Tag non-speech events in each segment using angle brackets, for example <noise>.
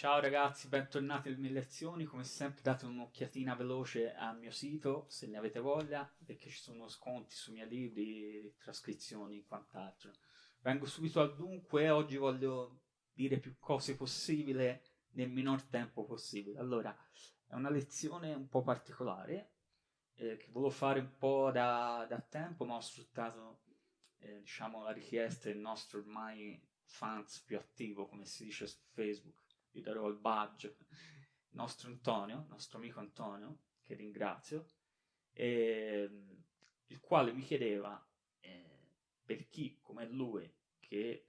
Ciao ragazzi, bentornati mie lezioni. Come sempre date un'occhiatina veloce al mio sito se ne avete voglia, perché ci sono sconti sui miei libri, trascrizioni e quant'altro. Vengo subito al dunque oggi voglio dire più cose possibile nel minor tempo possibile. Allora, è una lezione un po' particolare eh, che volevo fare un po' da, da tempo, ma ho sfruttato eh, diciamo, la richiesta del nostro ormai fans più attivo, come si dice su Facebook gli darò il badge, il nostro Antonio, il nostro amico Antonio, che ringrazio, e, il quale mi chiedeva eh, per chi come lui, che eh,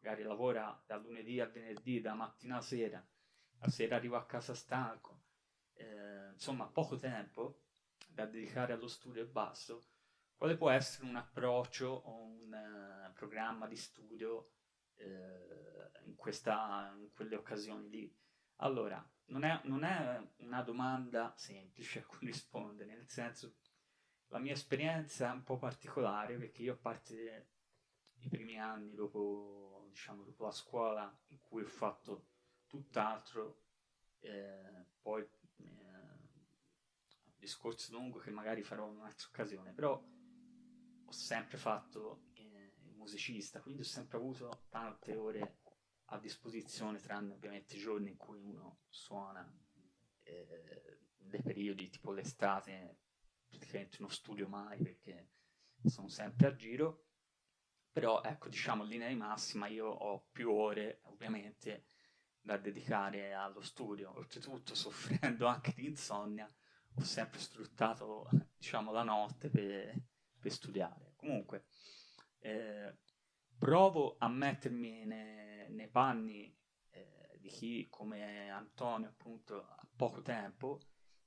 magari lavora da lunedì a venerdì, da mattina a sera, la sera arriva a casa stanco, eh, insomma poco tempo da dedicare allo studio e basso, quale può essere un approccio o un uh, programma di studio eh, in, questa, in quelle occasioni lì. Allora, non è, non è una domanda semplice a cui rispondere, nel senso la mia esperienza è un po' particolare perché io a parte i primi anni dopo, diciamo, dopo la scuola in cui ho fatto tutt'altro, eh, poi eh, discorso lungo che magari farò in un'altra occasione, però ho sempre fatto musicista, quindi ho sempre avuto tante ore a disposizione, tranne ovviamente i giorni in cui uno suona, eh, dei periodi tipo l'estate, praticamente non studio mai perché sono sempre a giro, però ecco diciamo in linea di massima io ho più ore ovviamente da dedicare allo studio, oltretutto <laughs> soffrendo anche di insonnia, ho sempre sfruttato diciamo la notte per, per studiare. Comunque, eh, provo a mettermi nei, nei panni eh, di chi come Antonio appunto ha poco tempo.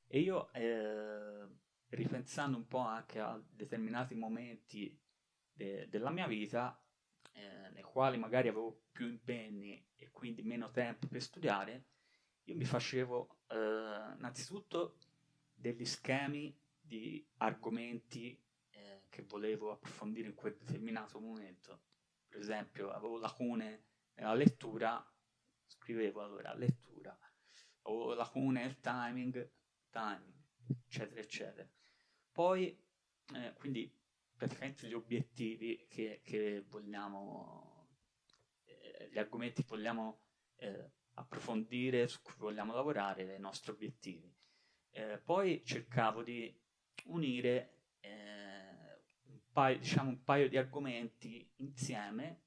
E io eh, ripensando un po' anche a determinati momenti de- della mia vita eh, nei quali magari avevo più impegni e quindi meno tempo per studiare io mi facevo eh, innanzitutto degli schemi di argomenti che volevo approfondire in quel determinato momento. Per esempio, avevo lacune nella lettura, scrivevo allora lettura, avevo lacune nel timing, timing, eccetera, eccetera. Poi, eh, quindi, praticamente gli obiettivi che, che vogliamo, eh, gli argomenti che vogliamo eh, approfondire, su cui vogliamo lavorare, i nostri obiettivi. Eh, poi cercavo di unire un, paio, diciamo, un paio di argomenti insieme,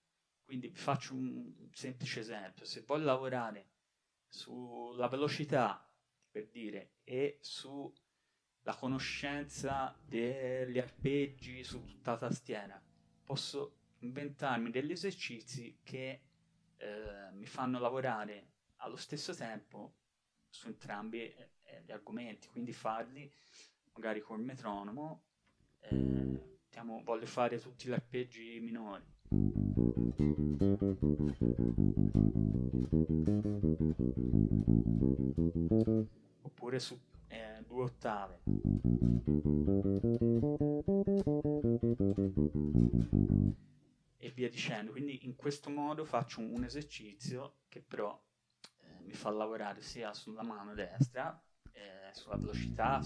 quindi vi faccio un semplice esempio, se voglio lavorare sulla velocità, per dire, e sulla conoscenza degli arpeggi su tutta la tastiera, posso inventarmi degli esercizi che eh, mi fanno lavorare allo stesso tempo su entrambi eh, gli argomenti, quindi farli magari col metronomo, eh, mettiamo, voglio fare tutti gli arpeggi minori. Oppure su eh, due ottave. E via dicendo. Quindi in questo modo faccio un, esercizio che però eh, mi fa lavorare sia sulla mano destra, eh, sulla velocità,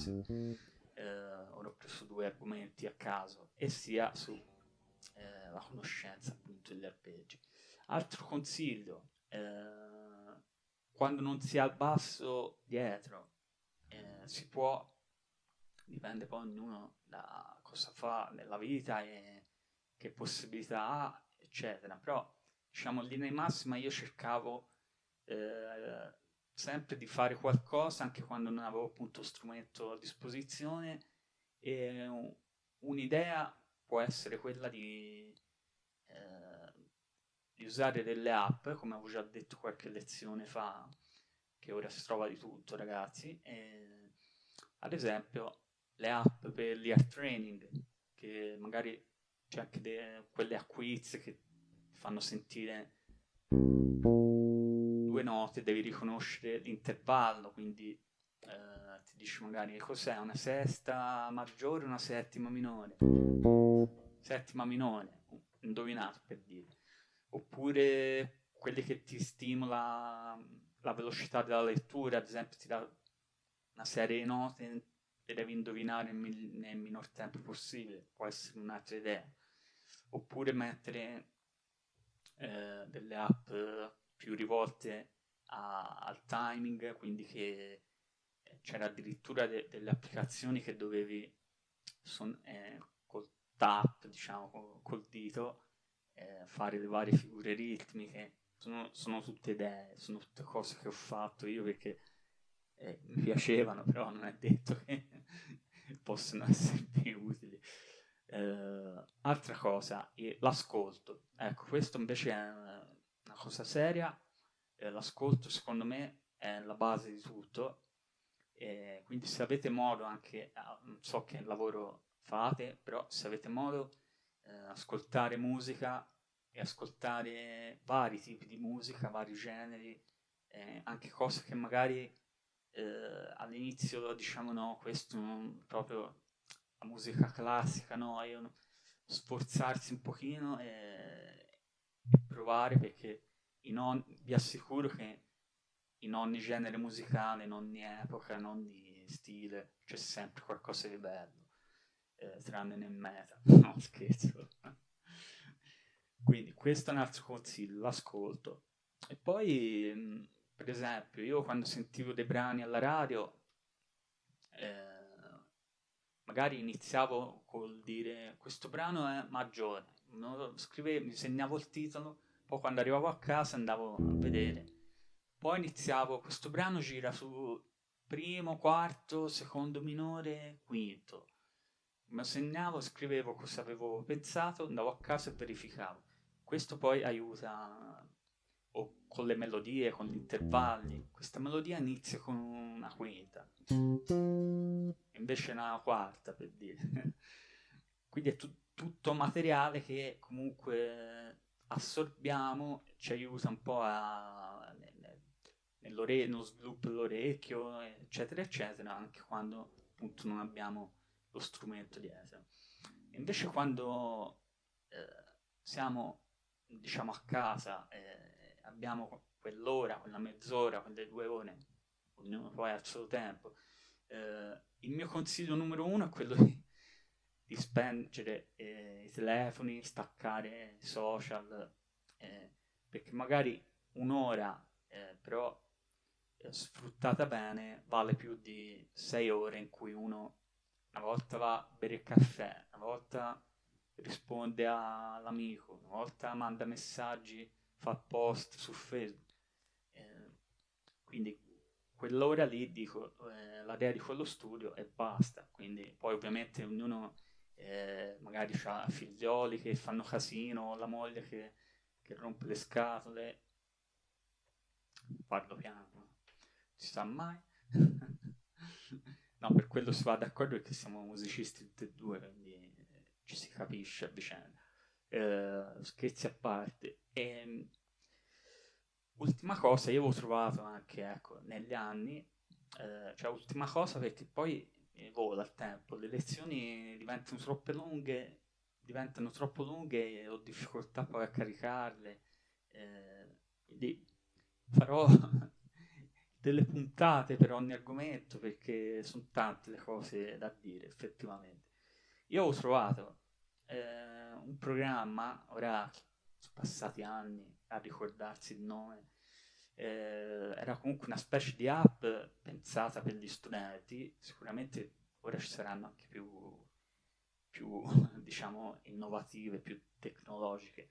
ho preso due argomenti a caso, e sia sulla eh, conoscenza appunto degli arpeggi. Altro consiglio, eh, quando non si ha il basso dietro, eh, si può, dipende poi ognuno da cosa fa nella vita e che possibilità ha, eccetera, però diciamo in linea di massima io cercavo eh, sempre di fare qualcosa anche quando non avevo appunto strumento a disposizione un'idea può essere quella di, eh, di usare delle app come avevo già detto qualche lezione fa che ora si trova di tutto ragazzi e, ad esempio le app per l'ear training che magari c'è anche de- quelle a quiz che fanno sentire due note devi riconoscere l'intervallo, quindi eh, dici magari cos'è una sesta maggiore una settima minore. Settima minore, indovinato per dire. Oppure quelli che ti stimola la velocità della lettura, ad esempio ti dà una serie di note e devi indovinare nel, minor tempo possibile, può essere un'altra idea. Oppure mettere eh, delle app più rivolte a, al timing, quindi che c'era addirittura de, delle applicazioni che dovevi eh, col tap, diciamo, col, col dito, eh, fare le varie figure ritmiche. Sono, sono, tutte idee, sono tutte cose che ho fatto io perché eh, mi piacevano, però non è detto che <laughs> possono essermi <laughs> utili. Eh, altra cosa, l'ascolto. Ecco, questo invece è una cosa seria. Eh, l'ascolto, secondo me, è la base di tutto. Quindi se avete modo anche, non so che lavoro fate, però se avete modo, eh, ascoltare musica e ascoltare vari tipi di musica, vari generi, eh, anche cose che magari eh, all'inizio diciamo no, questo non, proprio la musica classica, no, io sforzarsi un pochino e, e provare perché on, vi assicuro che in ogni genere musicale, in ogni epoca, in ogni stile c'è sempre qualcosa di bello, eh, tranne nel meta, <laughs> no scherzo. Quindi questo è un altro consiglio, l'ascolto. E poi, per esempio, io quando sentivo dei brani alla radio, eh, magari iniziavo col dire questo brano è maggiore, scrivevo, mi segnavo il titolo, poi quando arrivavo a casa andavo a vedere, poi iniziavo, questo brano gira su primo, quarto, secondo minore, quinto, mi segnavo, scrivevo cosa avevo pensato, andavo a casa e verificavo. Questo poi aiuta o con le melodie, con gli intervalli. Questa melodia inizia con una quinta, invece una quarta per dire. <laughs> Quindi è tu- tutto materiale che comunque assorbiamo, ci aiuta un po' a, nello sviluppo dell'orecchio, eccetera, eccetera, anche quando appunto non abbiamo lo strumento dietro. Invece quando eh, siamo diciamo a casa eh, abbiamo quell'ora, quella mezz'ora, quelle due ore, ognuno poi ha il suo tempo, eh, il mio consiglio numero uno è quello di, di spengere eh, i telefoni, staccare i social, eh, perché magari un'ora eh, però sfruttata bene vale più di sei ore in cui uno una volta va a bere il caffè, una volta risponde all'amico, una volta manda messaggi, fa post su Facebook. Eh, quindi quell'ora lì dico, eh, l'area di quello studio e basta. Quindi poi ovviamente ognuno eh, magari ha figlioli che fanno casino, la moglie che, che rompe le scatole. Parlo piano, si sa mai. <laughs> no, per quello si va d'accordo perché siamo musicisti tutti e due, quindi ci si capisce a vicenda. Eh, scherzi a parte. E, ehm, ultima cosa, io avevo trovato anche ecco, negli anni, eh, cioè ultima cosa perché poi vola il tempo, le lezioni diventano troppo lunghe, diventano troppo lunghe e ho difficoltà poi a caricarle. Eh, quindi farò <laughs> delle puntate per ogni argomento perché sono tante le cose da dire effettivamente. Io ho trovato eh, un programma, ora sono passati anni a ricordarsi il nome, eh, era comunque una specie di app pensata per gli studenti, sicuramente ora ci saranno anche più, più <laughs> diciamo, innovative, più tecnologiche,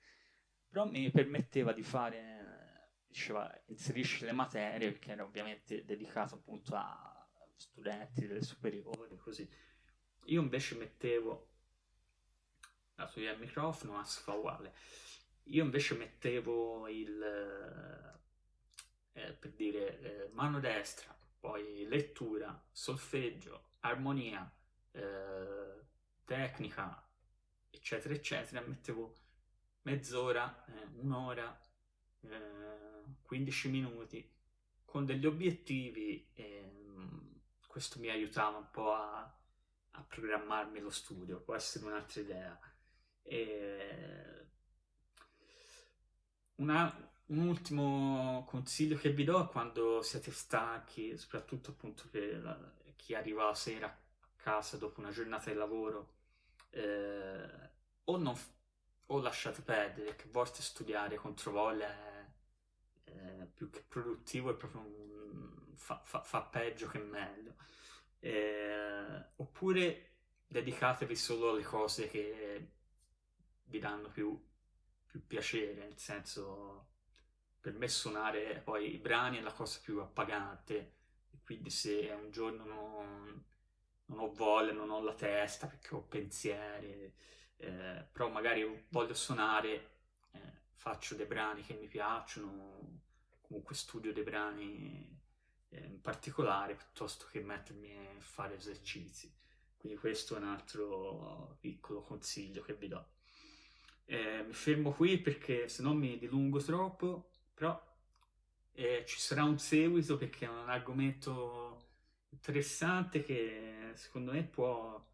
però mi permetteva di fare, diceva, inserisci le materie, perché era ovviamente dedicato appunto a studenti delle superiori, così. Io invece mettevo, dato che il microfono, si fa uguale, io invece mettevo il, eh, per dire, eh, mano destra, poi lettura, solfeggio, armonia, eh, tecnica, eccetera, eccetera, mettevo mezz'ora, eh, un'ora, 15 eh, minuti, con degli obiettivi, ehm, questo mi aiutava un po' a a programmarmi lo studio, può essere un'altra idea. E una, un ultimo consiglio che vi do quando siete stanchi, soprattutto appunto per chi arriva la sera a casa dopo una giornata di lavoro, eh, o, non, o lasciate perdere, che a volte studiare contro voglia più che produttivo, è proprio un, fa, fa, fa, peggio che meglio. Eh, oppure dedicatevi solo alle cose che vi danno più, più piacere, nel senso per me suonare poi i brani è la cosa più appagante, quindi se un giorno non, non ho voglia, non ho la testa perché ho pensieri, eh, però magari voglio suonare, eh, faccio dei brani che mi piacciono, comunque studio dei brani eh, in particolare piuttosto che mettermi a fare esercizi. Quindi questo è un altro piccolo consiglio che vi do. Eh, mi fermo qui perché se no mi dilungo troppo però eh, ci sarà un seguito perché è un argomento interessante che secondo me può,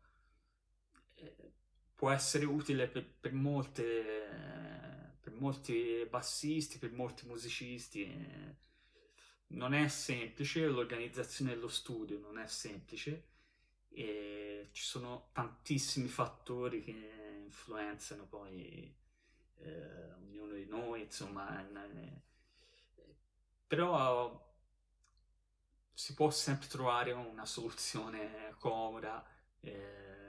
eh, può essere utile per, per, molte, molti bassisti, per molti musicisti. non è semplice, l'organizzazione dello studio non è semplice e ci sono tantissimi fattori che influenzano poi eh, ognuno di noi, insomma, però si può sempre trovare una soluzione comoda eh,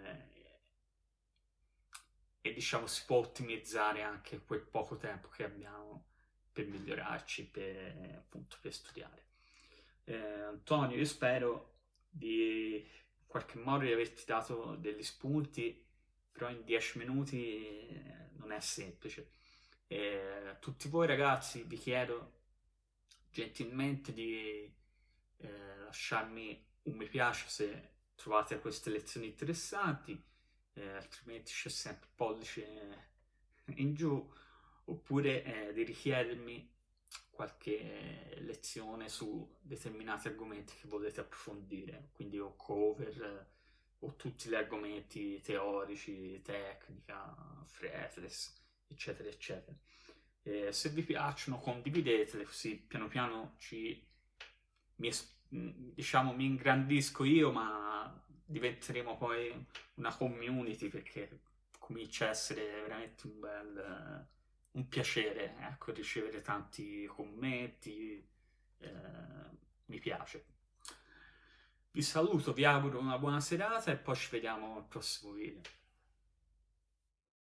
e diciamo si può ottimizzare anche quel poco tempo che abbiamo per migliorarci, per, appunto per studiare. Eh, Antonio, io spero di in qualche modo di averti dato degli spunti, però in dieci minuti eh, non è semplice. Eh, tutti voi ragazzi vi chiedo gentilmente di eh, lasciarmi un mi piace se trovate queste lezioni interessanti, eh, altrimenti c'è sempre il pollice in giù, oppure eh, di richiedermi qualche lezione su determinati argomenti che volete approfondire, quindi o cover o tutti gli argomenti teorici, tecnica, fretless, eccetera, eccetera. Eh, se vi piacciono condividetele così piano piano ci, mi, diciamo, mi ingrandisco io ma diventeremo poi una community perché comincia a essere veramente un bel un piacere ecco, ricevere tanti commenti eh, mi piace. Vi saluto vi auguro una buona serata e poi ci vediamo al prossimo video